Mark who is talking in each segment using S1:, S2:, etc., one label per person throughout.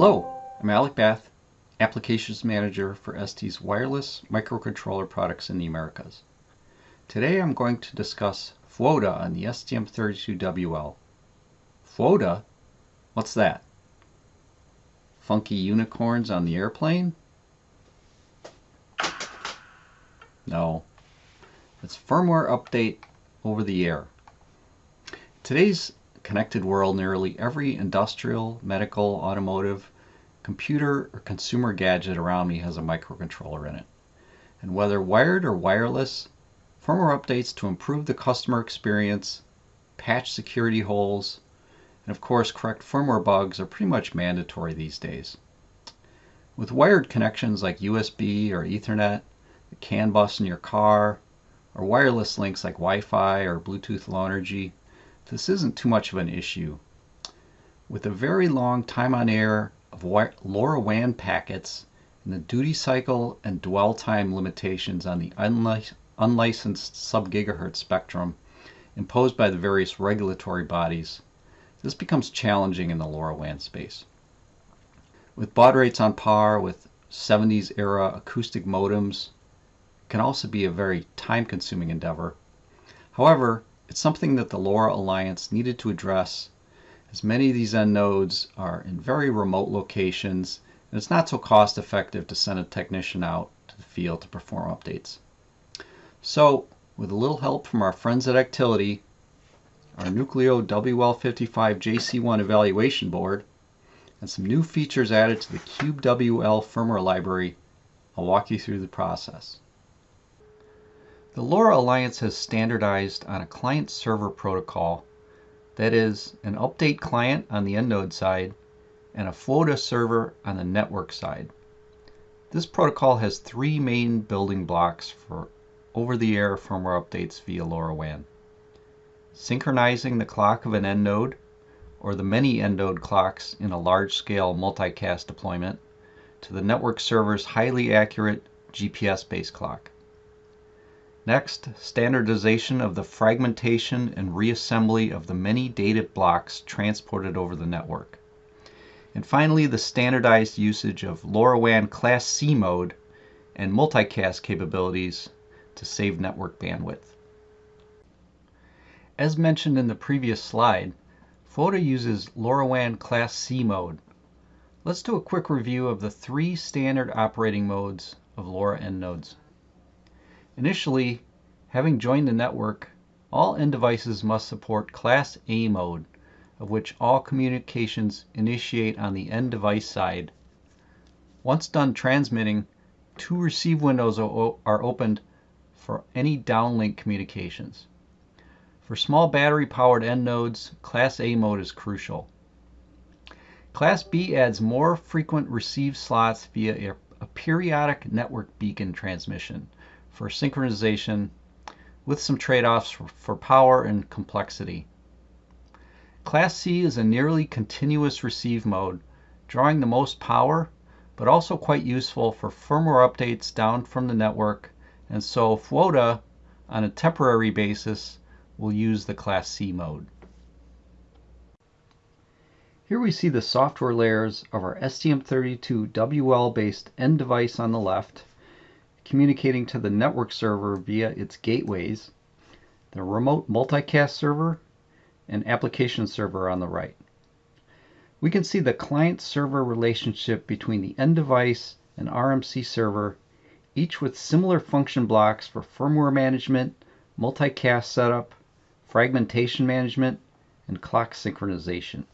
S1: Hello, I'm Alec Bath, Applications Manager for ST's wireless microcontroller products in the Americas. Today I'm going to discuss FUOTA on the STM32WL. FUOTA? What's that? Funky unicorns on the airplane? No. It's firmware update over the air. Today's connected world, nearly every industrial, medical, automotive, computer, or consumer gadget around me has a microcontroller in it. And whether wired or wireless, firmware updates to improve the customer experience, patch security holes, and of course correct firmware bugs are pretty much mandatory these days. With wired connections like USB or Ethernet, the CAN bus in your car, or wireless links like Wi-Fi or Bluetooth Low Energy, this isn't too much of an issue. With a very long time on air of LoRaWAN packets and the duty cycle and dwell time limitations on the unlicensed sub-gigahertz spectrum imposed by the various regulatory bodies, this becomes challenging in the LoRaWAN space. With baud rates on par with 70s era acoustic modems, can also be a very time consuming endeavor. However, it's something that the LoRa Alliance needed to address as many of these end nodes are in very remote locations and it's not so cost effective to send a technician out to the field to perform updates. So with a little help from our friends at Actility, our Nucleo WL55 JC1 evaluation board, and some new features added to the CubeWL firmware library, I'll walk you through the process. The LoRa Alliance has standardized on a client-server protocol that is, an update client on the end node side and a FUOTA server on the network side. This protocol has three main building blocks for over-the-air firmware updates via LoRaWAN. Synchronizing the clock of an end node, or the many end node clocks in a large-scale multicast deployment, to the network server's highly accurate GPS-based clock. Next, standardization of the fragmentation and reassembly of the many data blocks transported over the network. And finally, the standardized usage of LoRaWAN Class C mode and multicast capabilities to save network bandwidth. As mentioned in the previous slide, FUOTA uses LoRaWAN Class C mode. Let's do a quick review of the three standard operating modes of LoRa end nodes. Initially, having joined the network, all end devices must support Class A mode, of which all communications initiate on the end device side. Once done transmitting, two receive windows are opened for any downlink communications. For small battery powered end nodes, Class A mode is crucial. Class B adds more frequent receive slots via a, a periodic network beacon transmission for synchronization with some trade-offs for, power and complexity. Class C is a nearly continuous receive mode, drawing the most power, but also quite useful for firmware updates down from the network, and so FUOTA, on a temporary basis, will use the Class C mode. Here we see the software layers of our STM32WL based end device on the left communicating to the network server via its gateways, the remote multicast server, and application server on the right. We can see the client-server relationship between the end device and RMC server, each with similar function blocks for firmware management, multicast setup, fragmentation management, and clock synchronization.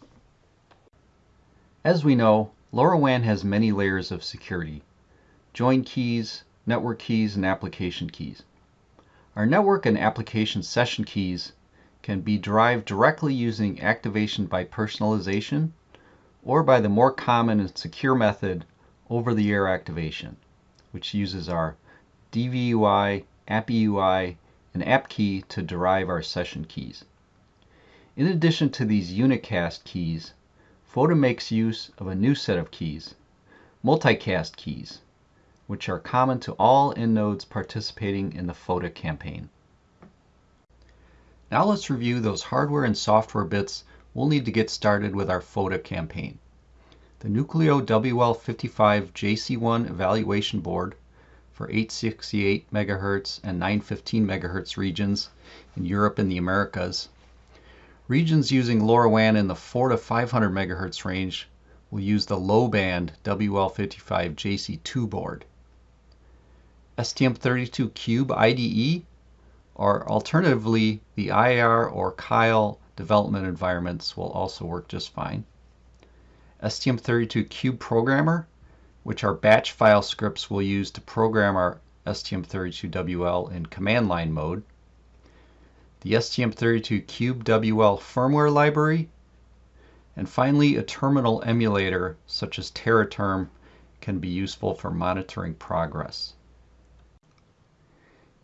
S1: As we know, LoRaWAN has many layers of security. Join keys, network keys, and application keys. Our network and application session keys can be derived directly using activation by personalization or by the more common and secure method over-the-air activation, which uses our DevEUI, AppEUI, and AppKey to derive our session keys. In addition to these unicast keys, FUOTA makes use of a new set of keys, multicast keys, which are common to all end nodes participating in the FOTA campaign. Now let's review those hardware and software bits we'll need to get started with our FOTA campaign. the Nucleo WL55 JC1 evaluation board for 868 MHz and 915 MHz regions in Europe and the Americas. Regions using LoRaWAN in the 4 to 500 MHz range will use the low band WL55 JC2 board. STM32 Cube IDE or alternatively the IAR or Keil development environments will also work just fine. STM32 Cube Programmer, which our batch file scripts will use to program our STM32WL in command line mode. The STM32 Cube WL firmware library, and finally a terminal emulator such as Teraterm can be useful for monitoring progress.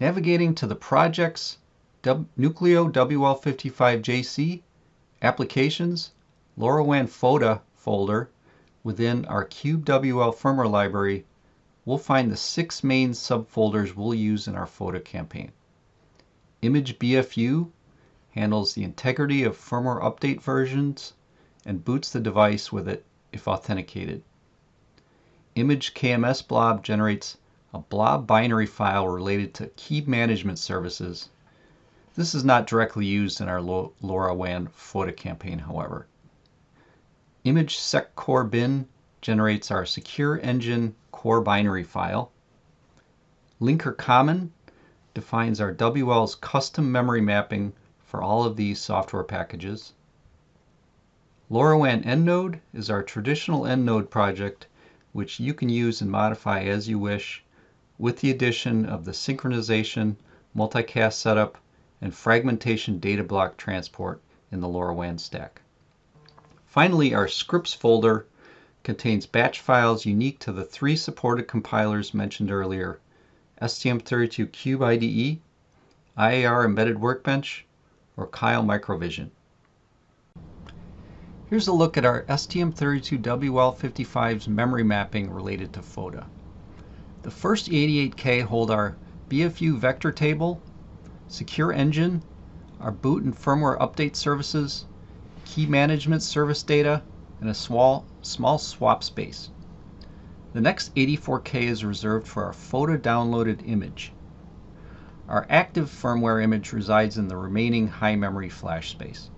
S1: Navigating to the projects Nucleo WL55JC Applications LoRaWAN FOTA folder within our CubeWL firmware library, we'll find the six main subfolders we'll use in our FOTA campaign. Image BFU handles the integrity of firmware update versions and boots the device with it if authenticated. Image KMS blob generates a blob binary file related to key management services. This is not directly used in our LoRaWAN FOTA campaign, however. Image sec core bin generates our secure engine core binary file. Linker common defines our WL's custom memory mapping for all of these software packages. LoRaWAN EndNode is our traditional EndNode project which you can use and modify as you wish with the addition of the synchronization, multicast setup, and fragmentation data block transport in the LoRaWAN stack. Finally, our scripts folder contains batch files unique to the three supported compilers mentioned earlier, STM32 Cube IDE, IAR Embedded Workbench, or Keil Microvision. Here's a look at our STM32WL55's memory mapping related to FOTA. The first 88K hold our BFU vector table, secure engine, our boot and firmware update services, key management service data, and a small, small swap space. The next 84K is reserved for our FOTA downloaded image. Our active firmware image resides in the remaining high memory flash space.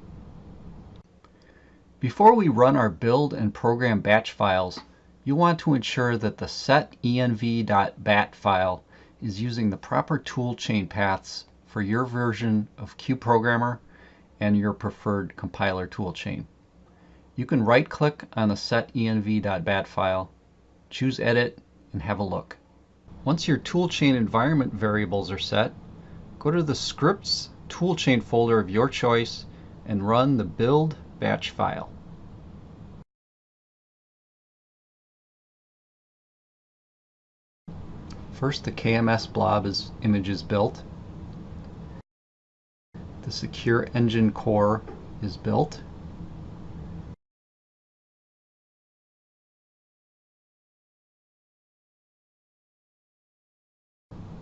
S1: Before we run our build and program batch files, you want to ensure that the setenv.bat file is using the proper toolchain paths for your version of Cube Programmer and your preferred compiler toolchain. You can right-click on the setenv.bat file, choose Edit, and have a look. Once your toolchain environment variables are set, go to the Scripts toolchain folder of your choice and run the build batch file. First, the KMS blob is image is built. The secure engine core is built.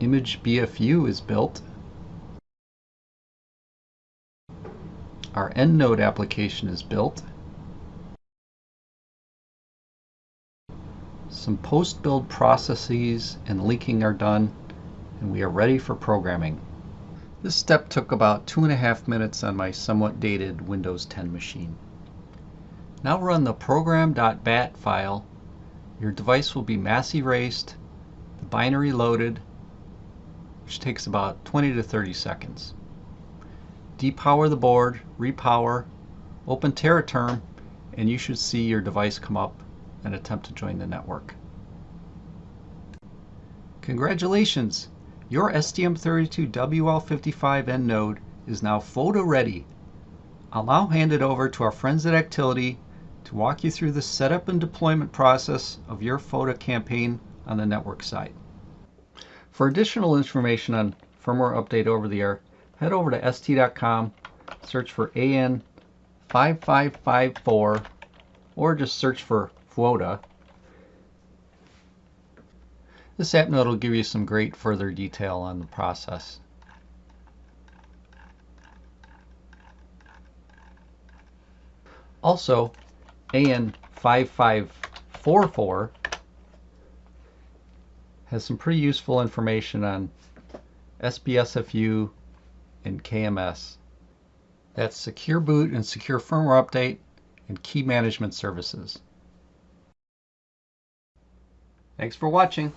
S1: Image BFU is built. Our EndNode application is built. Some post-build processes and linking are done, and we are ready for programming. This step took about two and a half minutes on my somewhat dated Windows 10 machine. Now run the program.bat file. Your device will be mass erased, the binary loaded, which takes about 20 to 30 seconds. Depower the board, repower, open Teraterm, and you should see your device come up and attempt to join the network. Congratulations! Your STM32WL55N node is now FOTA ready. I'll now hand it over to our friends at Actility to walk you through the setup and deployment process of your FOTA campaign on the network side. For additional information on firmware update over the air, head over to st.com, search for AN5554, or just search for FOTA. This app note will give you some great further detail on the process. Also, AN5544 has some pretty useful information on SBSFU and KMS. That's Secure Boot and Secure Firmware Update and Key Management Services. Thanks for watching.